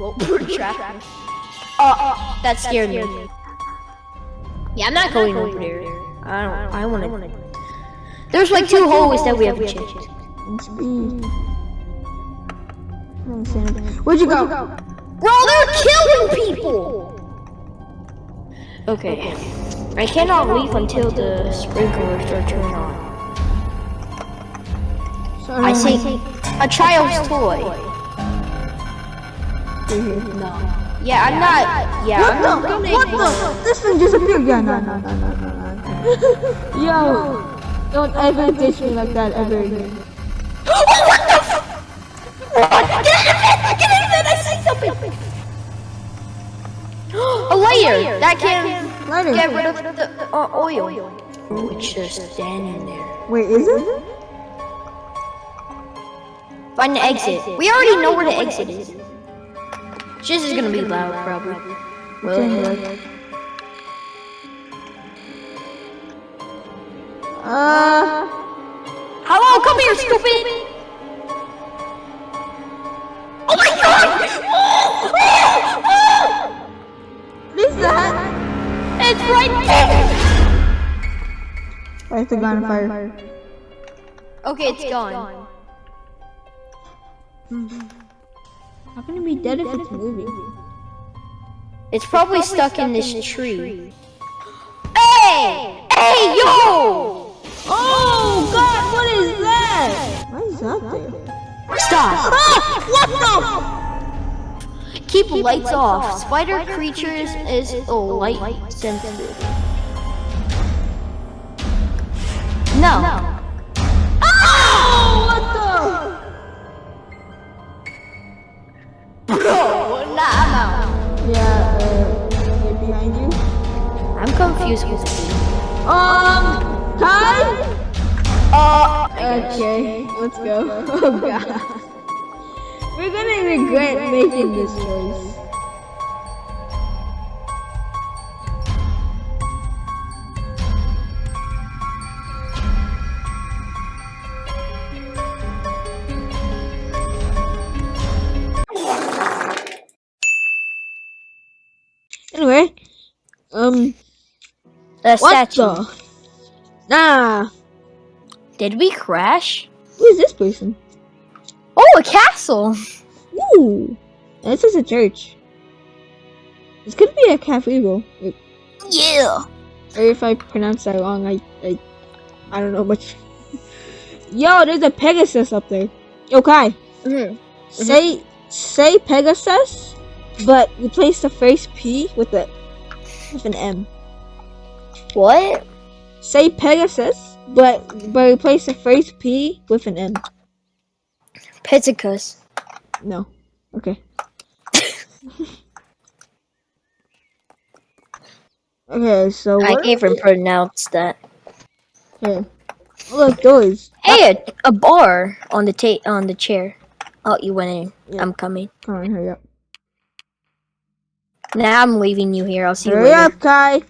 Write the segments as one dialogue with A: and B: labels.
A: Well, we're trapped. Uh, that scared me. Yeah, I'm not going over there. I don't. I want to. There's like two hallways that we haven't checked.
B: Speed. I don't see anything. Where'd you go?
A: Bro, they're killing people! Okay. I cannot leave until the sprinklers are turned on. I see a child's toy. No. Yeah, I'm not. Yeah, I'm not
B: What
A: gonna
B: the? What the? This thing disappeared. Yeah, no, no, no, no, no, no. Yo, don't ever ditch me like that ever again.
A: Oh, what the f- What? Get in the vent! Get in the vent! I see something! A layer that can
B: Lighter.
A: get rid of the uh, oil. It's just standing there.
B: Wait, is it?
A: Find the exit. We already know where the exit is. This is gonna be loud, probably. Well,
B: Uh,
A: hello, come here, stupid! Oh my god!
B: what is that?
A: It's right there!
B: Why is the gun on fire?
A: Okay, it's gone.
B: How can it be dead if it's moving?
A: It's probably stuck in this tree. Hey! Hey, yo!
B: Oh God, what is that? Why is that there?
A: Stop!
B: Ah! What
A: Keep lights off. Spider creatures is a light sensitive. No.
B: the?
A: I'm confused.
B: Um, hi?
A: Uh,
B: Okay, let's go. Oh God. We're gonna regret making this choice.
A: The
B: what
A: statue.
B: the? Nah,
A: Did we crash?
B: who is this person?
A: Oh, a castle.
B: Ooh, this is a church. This could be a cathedral.
A: Yeah.
B: Or if I pronounce that wrong, I I, I don't know much. Yo, there's a Pegasus up there. Yo, Kai,
A: Mhm.
B: say say Pegasus, but replace the first P with a with an M.
A: What?
B: Say Pegasus, but but replace the first P with an M.
A: Pizzicus.
B: No. Okay. okay, so
A: I can't even pronounce that.
B: Oh, look, doors.
A: Hey, a, a bar on the ta- on the chair. Oh, you went in.
B: Yeah.
A: I'm coming.
B: Come on, hurry up.
A: Now I'm leaving you here. I'll see you later.
B: Hurry up, Kai.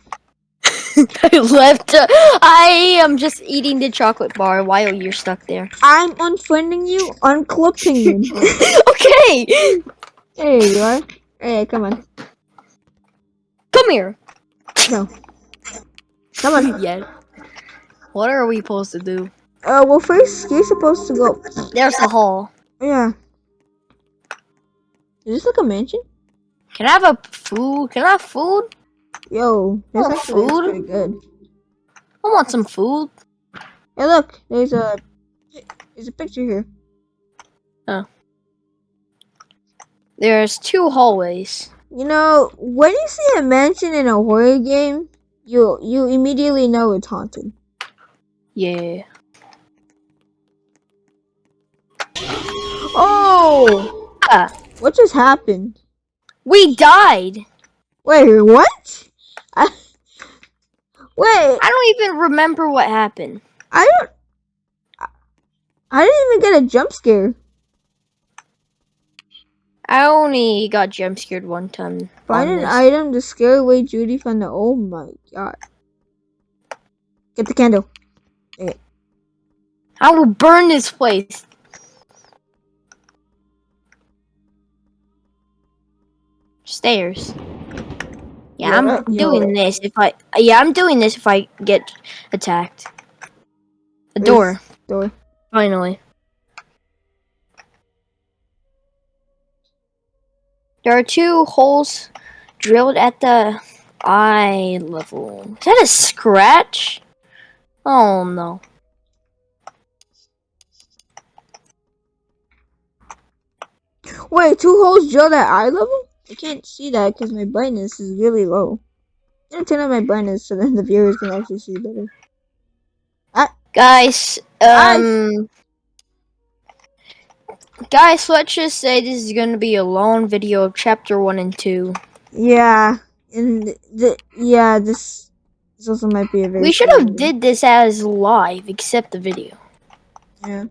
A: I left. uh, I am just eating the chocolate bar while you're stuck there.
B: I'm unfriending you, I'm unclipping you.
A: okay,
B: there you are. Hey, come on.
A: come here.
B: No. Come on.
A: Yeah. What are we supposed to do?
B: Uh, well, first, you're supposed to go.
A: There's the hall.
B: Yeah. Is this like a mansion?
A: Can I have a food? Can I have food?
B: Yo, this
A: Oh,
B: actually
A: food?
B: pretty good.
A: I want some food.
B: Hey, look, there's a there's a picture here. Oh.
A: There's two hallways.
B: You know, when you see a mansion in a horror game, you you immediately know it's haunted.
A: Yeah.
B: Oh,
A: Ah,
B: what just happened?
A: we died.
B: Wait, what? I, wait,
A: I don't even remember what happened.
B: I don't. I- didn't even get a jump scare.
A: I only got jump scared one time.
B: Find an
A: this.
B: item to scare away Judy from the. Oh my god. Get the candle.
A: I will burn this place. Stairs. Yeah,
B: Yeah,
A: I'm
B: that-
A: doing this if I. Yeah, I'm doing this if I get attacked. A door.
B: Door.
A: Finally. There are two holes drilled at the eye level. Is that a scratch? Oh no.
B: Wait, two holes drilled at eye level? I can't see that because my brightness is really low. I'm gonna turn on my brightness so that the viewers can actually see better.
A: Guys, um. Guys, let's just say this is gonna be a long video of chapter 1 and 2.
B: Yeah, and the yeah, this this also might be a very.
A: We should have
B: video.
A: did this as live, except the video.
B: Yeah.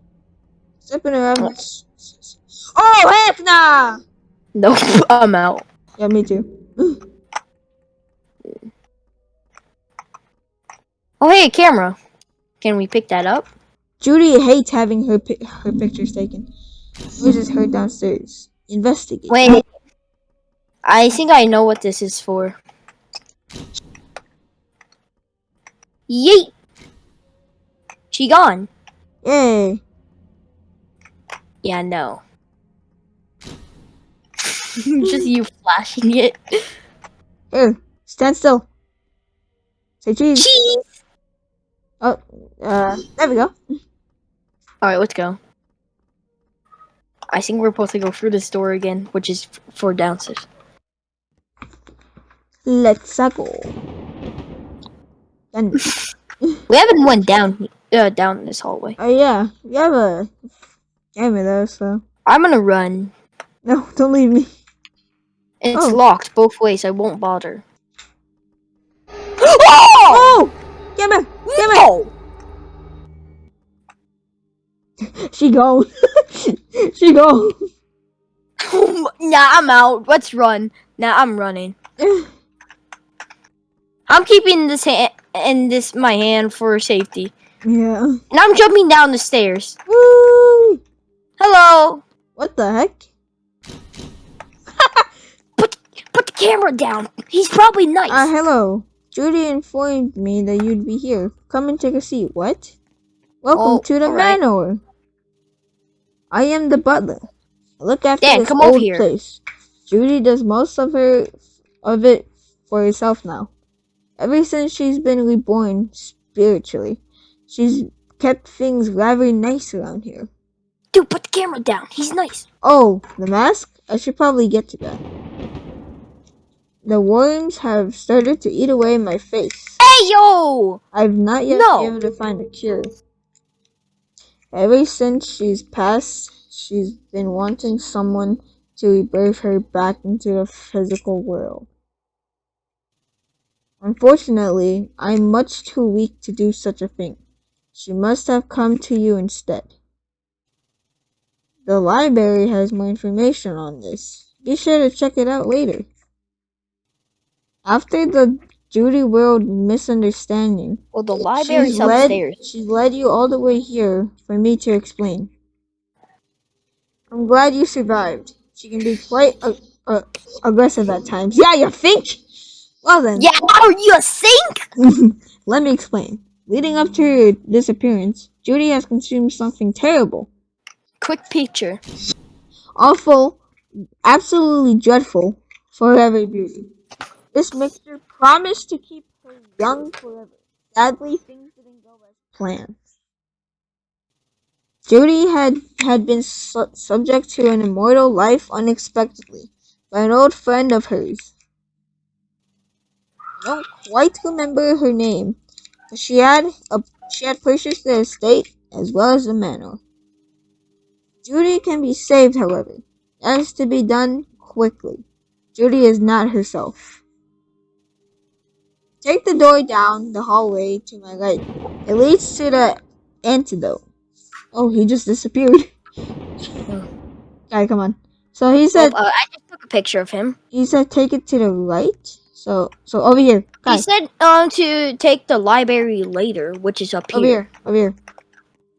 B: Stepping around. Oh heck nah!
A: Nope, I'm out.
B: Yeah, me too.
A: Oh, hey, camera. Can we pick that up?
B: Judy hates having her pi- her pictures taken. Uses her downstairs. Investigate.
A: Wait. I think I know what this is for. Yeet! She gone.
B: Yay!
A: Yeah, no. Just you flashing it.
B: Here, stand still. Say cheese.
A: Cheese!
B: Oh, uh, there we go.
A: Alright, let's go. I think we're supposed to go through this door again, which is f- for downstairs.
B: Let's go. Done.
A: We haven't went down uh, down this hallway.
B: Oh yeah, you have a camera though, so
A: I'm gonna run.
B: no, don't leave me.
A: It's
B: Oh.
A: locked both ways. I won't bother.
B: Oh! Get me! Camera! Camera! She gone. she gone.
A: nah, I'm out. Let's run. Nah, I'm running. I'm keeping this hand in this my hand for safety,
B: yeah.
A: and I'm jumping down the stairs.
B: Woo!
A: Hello.
B: What the heck?
A: Put put the camera down. He's probably nice.
B: Uh, hello. Judy informed me that you'd be here. Come and take a seat. What? Welcome
A: Oh,
B: to the
A: alright.
B: manor. I am the butler. I look after
A: Dan,
B: this
A: come
B: old
A: here.
B: place. Judy does most of her of it for herself now. Ever since she's been reborn spiritually, she's kept things rather nice around here.
A: Dude, put the camera down. He's nice.
B: Oh, the mask? I should probably get to that. The worms have started to eat away my face.
A: Hey yo.
B: I've not yet
A: No.
B: been able to find a cure. Ever since she's passed, she's been wanting someone to rebirth her back into the physical world. Unfortunately, I'm much too weak to do such a thing. She must have come to you instead. The library has more information on this. Be sure to check it out later. After the Judy World misunderstanding,
A: Well, the library's
B: she's led,
A: upstairs.
B: she's led you all the way here for me to explain. I'm glad you survived. She can be quite uh, uh, aggressive at times. Yeah, you think? Well then,
A: Yeah, are you think?
B: let me explain. Leading up to her disappearance, Judy has consumed something terrible,
A: Quick picture.
B: awful, absolutely dreadful, forever beauty. This mixture promised to keep her young forever. Sadly, things didn't go as planned. Judy had, had been su- subject to an immortal life unexpectedly by an old friend of hers. I don't quite remember her name, but she had a, she had purchased the estate as well as the manor. Judy can be saved, however. That is to be done quickly. Judy is not herself. Take the door down the hallway to my right. It leads to the antidote. Oh, he just disappeared. Guy, come on. So he said
A: Oh, uh, I just took a picture of him.
B: he said take it to the right. So so over here.
A: He said um to take the library later, which is up here.
B: over here. Over here.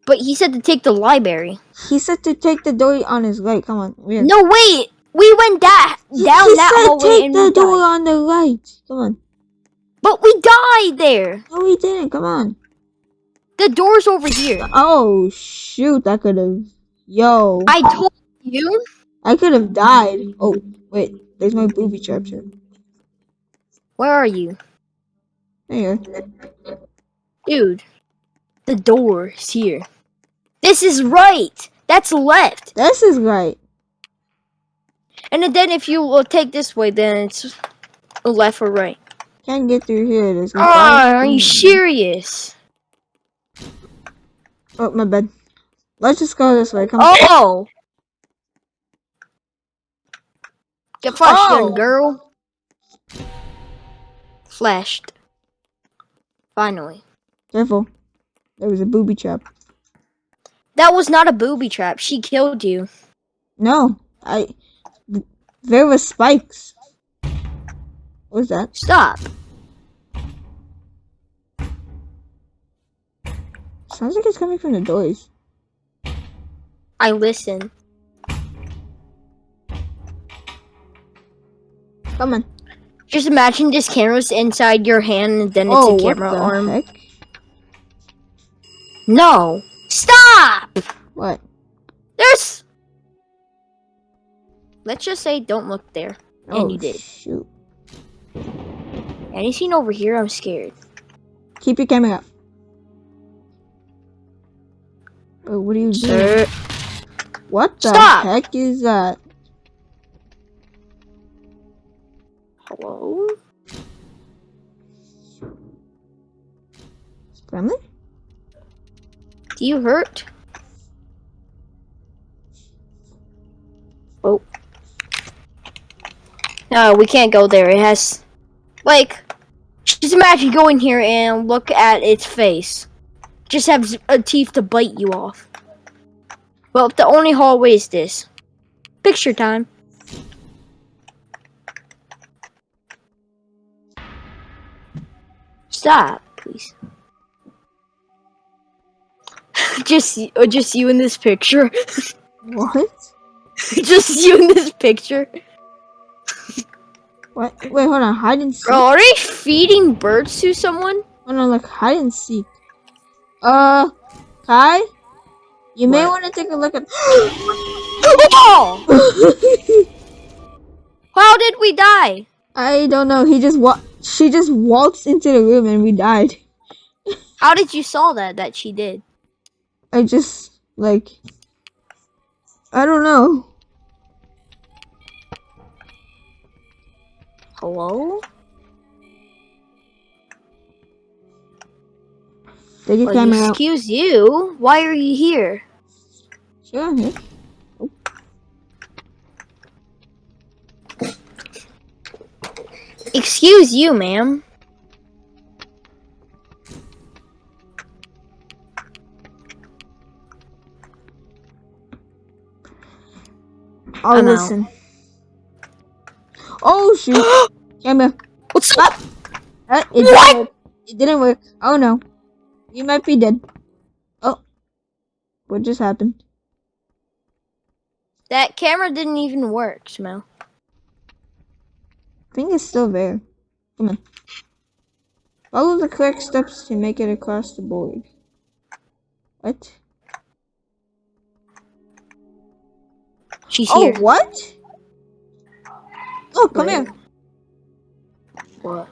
A: But he said to take the library.
B: He said to take the door on his right. Come on. Here.
A: No, wait, We went that down
B: he
A: that
B: said
A: hallway
B: take the door
A: died.
B: on the right. Come on.
A: But we died there.
B: No, we didn't. Come on.
A: The door's over here.
B: Oh shoot! That could have. Yo,
A: I told you.
B: I could have died. Oh wait, there's my booby trap here.
A: Where are you?
B: There you.
A: Dude, the door's here. This is right. That's left.
B: This is right.
A: And then if you will take this way, then it's left or right.
B: Can't get through here. There's no
A: Ah, are you serious?
B: Oh my bad. Let's just go this way. Come on.
A: Oh! Get flashed,
B: Oh.
A: young girl. Flashed. Finally.
B: Careful. There was a booby trap.
A: That was not a booby trap. She killed you.
B: No, I. There was spikes. What was that?
A: Stop.
B: Sounds like it's coming from the doors.
A: I listen.
B: Come on.
A: Just imagine this camera's inside your hand and then it's
B: oh,
A: a
B: what
A: camera
B: the
A: arm.
B: heck?
A: No. Stop!
B: What?
A: There's. Let's just say don't look there.
B: Oh,
A: And you did.
B: Shoot.
A: Anything over here, I'm scared.
B: Keep your camera up. Oh, what are you doing?
A: Sir.
B: What the
A: Stop!
B: heck is that?
A: Hello?
B: Friendly?
A: Do you hurt? No, we can't go there. It has. Like. Just imagine going here and look at its face. Just have a teeth to bite you off. Well, the only hallway is this. Picture time. Stop, please. just, y- uh, just you in this picture.
B: What?
A: just you in this picture.
B: What? Wait, hold on. Hide and seek.
A: Bro, are they feeding birds to someone?
B: Hold on, like Hide and seek. Uh, Kai? You may want to take a look at.
A: Oh! How did we die?
B: I don't know. He just wa- She just waltzed into the room and we died.
A: How did you saw that? That she did.
B: I just like. I don't know.
A: Hello?
B: Take your
A: Well,
B: camera out.
A: excuse you. Why are you here?
B: Sure. Yeah.
A: Excuse you, ma'am.
B: I'll
A: I'm out.
B: Oh shoot! camera.
A: What's up?
B: Uh, it
A: What?
B: Didn't work. It didn't work. Oh no. You might be dead. Oh. What just happened?
A: That camera didn't even work, Smell.
B: I think it's still there. Come on. Follow the correct steps to make it across the board. What?
A: She's
B: Oh,
A: here.
B: what? Oh, come
A: Where?
B: here.
A: What?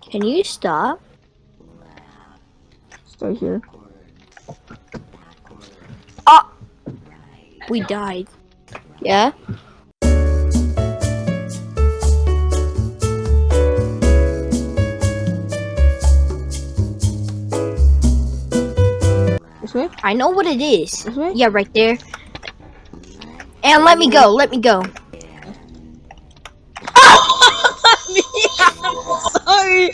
A: Can you stop?
B: Stay here.
A: Ah! We died. Yeah? I know what it is. Yeah, right there. And let me go. Let me go.
B: Sorry.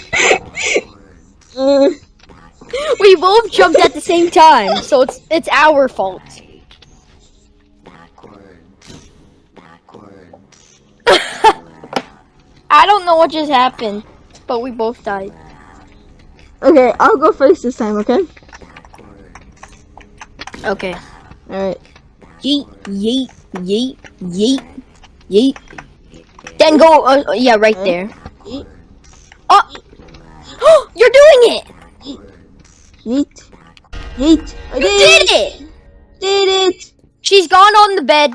B: uh,
A: We both jumped at the same time, so it's it's our fault.
C: Backwards. Backwards.
A: I don't know what just happened, but we both died.
B: okay, I'll go first this time, okay?
A: Okay.
B: Alright.
A: Yeet, yeet, yeet, yeet, yeet. Then go, uh, uh, yeah, right there. Oh, you're doing it!
B: Yeet. Yeet. I
A: You
B: did
A: did it!
B: Did it!
A: She's gone on the bed.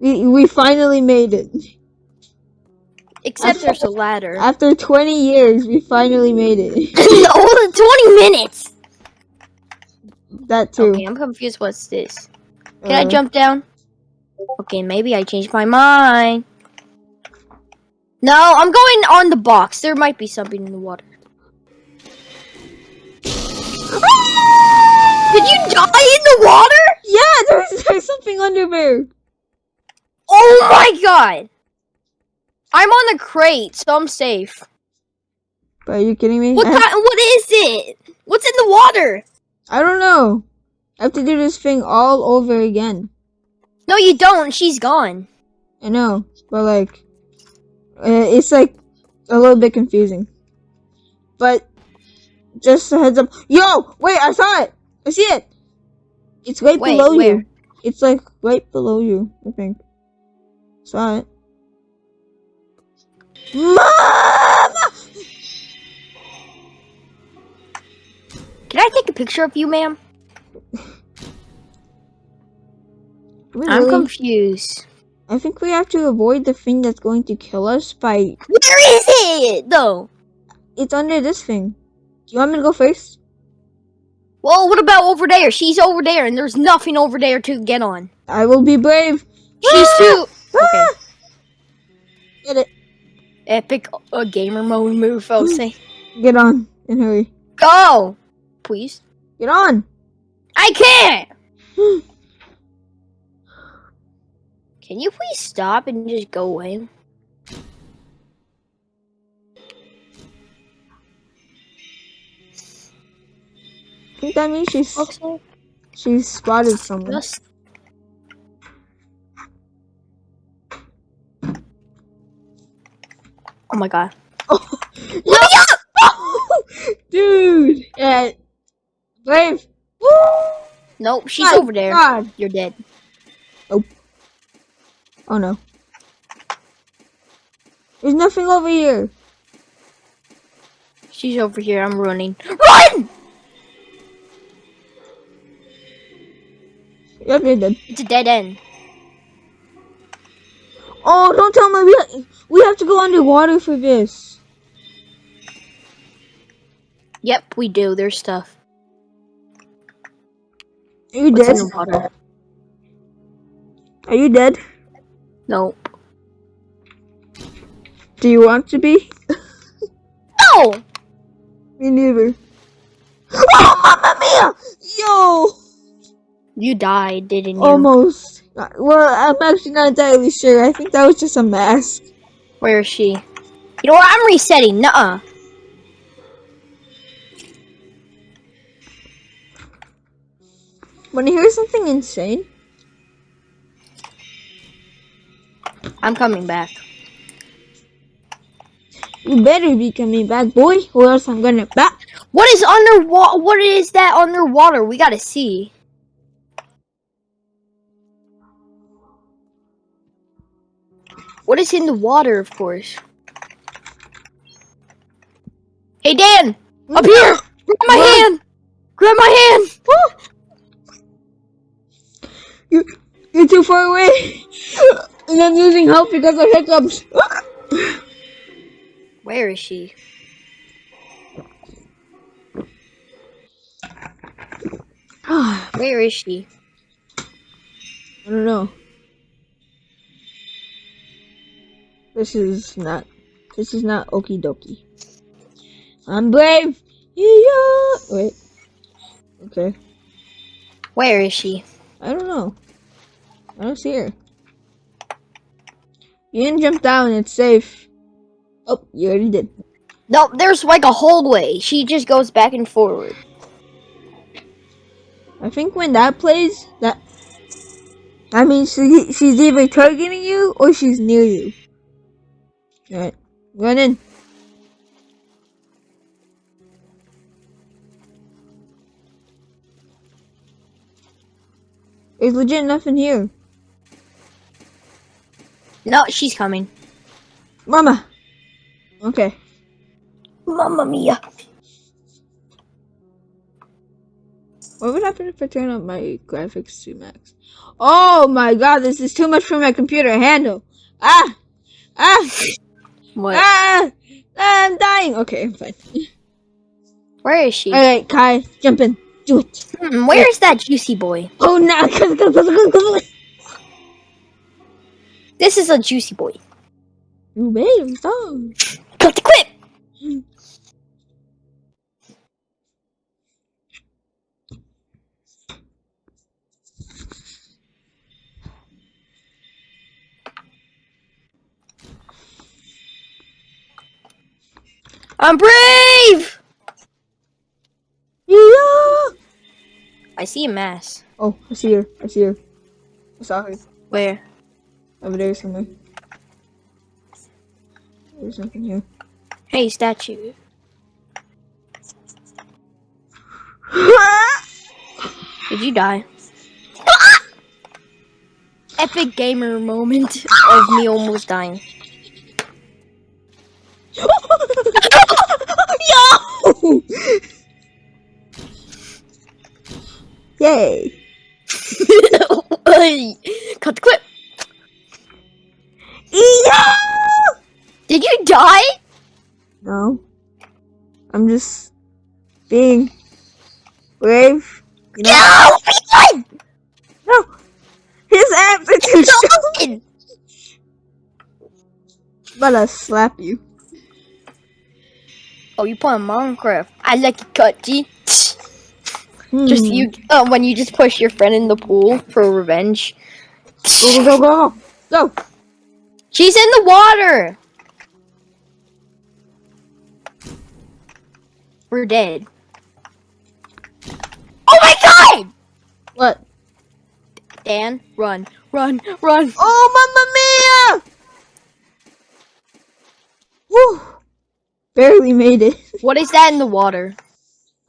B: We, we finally made it.
A: Except
B: After-
A: there's a ladder.
B: After 20 years, we finally made it.
A: no, 20 minutes!
B: that too.
A: Okay, I'm confused. What's this? Can I
B: Uh,
A: jump down? Okay, maybe I changed my mind. No, I'm going on the box. There might be something in the water. Did you die in the water?
B: Yeah, there's, there's something under there.
A: Oh my god! I'm on the crate, so I'm safe.
B: Are you kidding me?
A: What? What is it? What's in the water?
B: I don't know. I have to do this thing all over again.
A: No, you don't. She's gone.
B: I know, but like, uh, it's like a little bit confusing. But just a heads up. Yo, wait! I saw it. I see it. It's right
A: Wait,
B: below
A: where?
B: you. It's like right below you. I think. Saw it. Mama!
A: Can I take a picture of you, ma'am? I'm confused.
B: I think we have to avoid the thing that's going to kill us by.
A: Where is it, though?
B: It's under this thing. Do you want me to go first?
A: Well, what about over there? She's over there, and there's nothing over there to get on.
B: I will be brave.
A: She's too
B: Ah! Get it.
A: epic uh, gamer mode move. I'll say,
B: Get on and hurry.
A: go, please.
B: Get on.
A: I can't. Can you please stop and just go away?
B: I think that means she's
A: Okay.
B: she's spotted someone.
A: Just Oh my god. Oh.
B: Dude. Yeah. Brave.
A: Nope, she's
B: My
A: over there.
B: God.
A: You're dead.
B: Oh no. There's nothing over here.
A: She's over here. I'm running. Run!
B: Yep, you're dead.
A: It's a dead end.
B: Oh, don't tell me we ha- we have to go underwater for this.
A: Yep, we do. There's stuff.
B: Are you
A: What's
B: dead? Are you dead?
A: Nope.
B: Do you want to be?
A: No!
B: Me neither. Oh, mamma mia! Yo!
A: You died, didn't you?
B: Almost. Well, I'm actually not entirely sure. I think that was just a mask.
A: Where is she? You know what? I'm resetting. Nuh-uh.
B: When I hear something insane,
A: I'm coming back.
B: you better be coming back, boy, or else I'm gonna back.
A: What is underwater? What is that underwater? We gotta see. What is in the water, of course? Hey, Dan! Up here! Grab my
B: What?
A: hand! Grab my hand!
B: You, you're too far away, and I'm losing help because of hiccups.
A: Where is she? Where is she?
B: I don't know. This is not. This is not okie dokie. I'm brave. Yeah. Wait. Okay.
A: Where is she?
B: I don't know. I don't see her. You didn't jump down. It's safe. Oh, you already did.
A: No, there's like a hallway. She just goes back and forward.
B: I think when that plays, that I mean she, she's either targeting you or she's near you. Alright, run in. There's legit nothing here.
A: No, she's coming.
B: Mama. Okay.
A: Mamma mia.
B: What would happen if I turn up my graphics to max? Oh my god, this is too much for my computer handle. Ah! Ah!
A: What?
B: Ah! I'm dying. Okay, I'm fine.
A: Where is she?
B: Alright, Kai, jump in. Do it.
A: Hmm, where is that juicy boy?
B: Oh no!
A: This is a juicy boy.
B: You made him so.
A: Cut the clip. I'm brave.
B: Yeah!
A: I see a mass.
B: Oh, I see her. I see her. I saw her.
A: Where?
B: Over there somewhere. There's nothing here.
A: Hey, statue. Did you die? Epic gamer moment of me almost dying.
B: Yo! Yay!
A: Cut the clip. Die?
B: No. I'm just being brave. You know?
A: No!
B: No! His abs are too strong.
A: Don't!
B: But I'll slap you.
A: Oh, you playing Minecraft? I like it cut, G. Just
B: Hmm.
A: you, uh, when you just push your friend in the pool for revenge.
B: Go, go, go, go! Go!
A: She's in the water. We're dead. Oh my god!
B: What?
A: Dan, run, run, run.
B: Oh, Mamma Mia! Woo! Barely made it.
A: What is that in the water?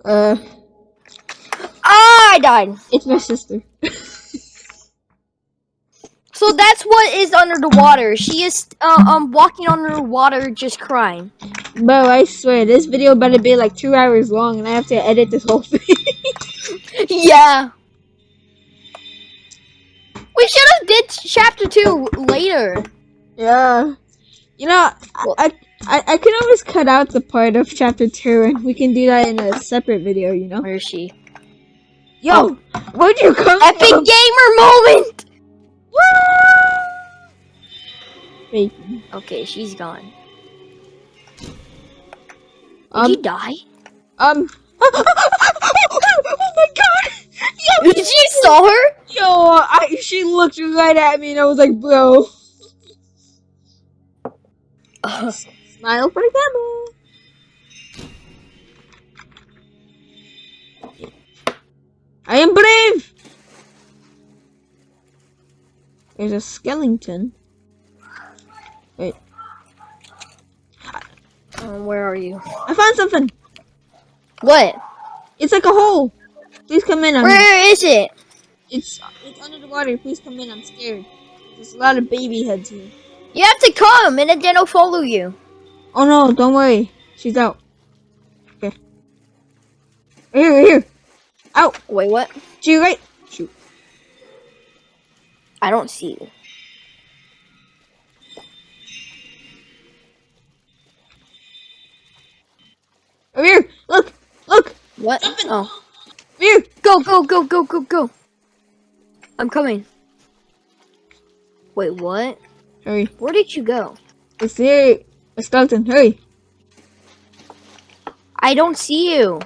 B: Uh,
A: Ah, I died.
B: it's my sister.
A: So that's what is under the water. She is uh, um walking under water, just crying.
B: Bro, I swear, this video better be like two hours long and I have to edit this whole thing.
A: yeah. We should have did chapter two later.
B: yeah. You know,
A: Well-
B: I, I, I can always cut out the part of chapter two and we can do that in a separate video, you know?
A: Where is she?
B: Yo, where'd you come
A: Epic
B: from?
A: gamer moment.
B: Wait,
A: Okay, she's gone. Did
B: um,
A: you die?
B: um. oh my god! Yo,
A: Did you saw her?
B: yo, I, she looked right at me and I was like, bro. Smile for the camera. I am brave. There's a skeleton. Wait,
A: Um, where are you?
B: I found something.
A: What?
B: It's like a hole. Please come in. I'm,
A: Where is it?
B: It's it's under the water. Please come in. I'm scared. There's a lot of baby heads here.
A: You have to come, and then I'll follow you.
B: Oh no! Don't worry. She's out. Okay. Right here, right here. Out.
A: Wait, what?
B: To your right. Shoot.
A: I don't see you.
B: Over here. Look. Look.
A: What? Oh,
B: Over here.
A: go, go, go, go, go, go. I'm coming. Wait, what?
B: Hurry.
A: Where did you go?
B: It's here. A skeleton. Hurry.
A: I don't see you.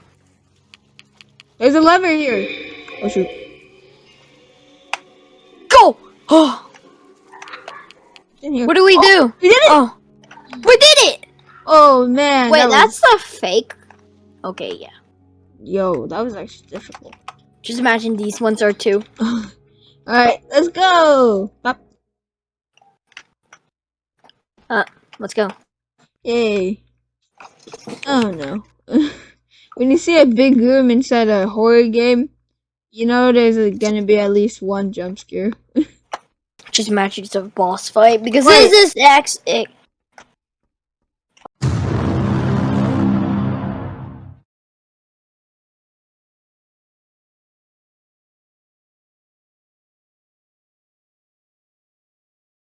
B: There's a lever here. Oh shoot.
A: Go! Oh,
B: It's in here.
A: what do we oh, do?
B: We did it.
A: Oh, we did it!
B: Oh man.
A: Wait,
B: that was-
A: that's a fake. Okay, yeah.
B: Yo, that was actually difficult.
A: Just imagine these ones are too.
B: All right, let's go. Bop.
A: Let's go.
B: Yay. Oh no. when you see a big room inside a horror game, You know, there's uh, gonna be at least one jump scare.
A: Just imagine it's a boss fight because
B: Wait.
A: this is X. It,